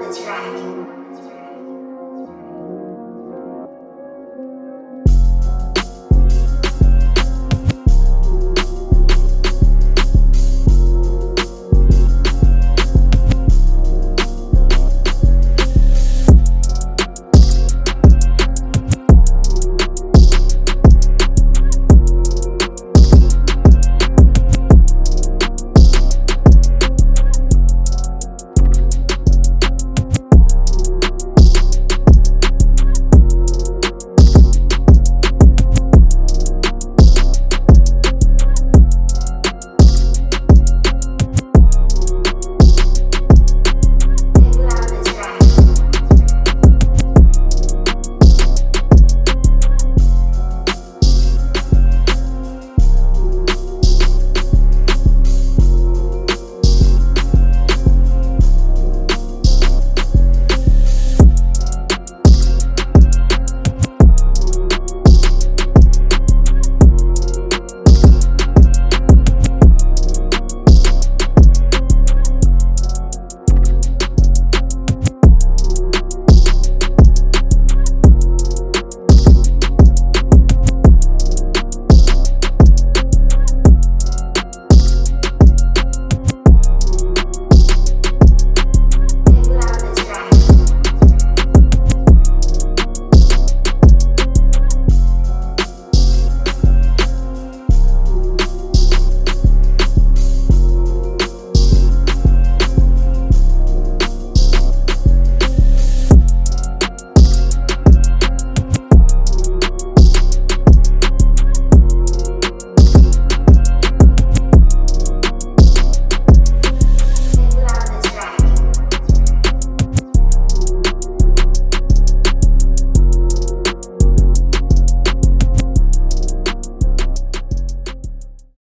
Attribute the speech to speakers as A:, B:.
A: the track.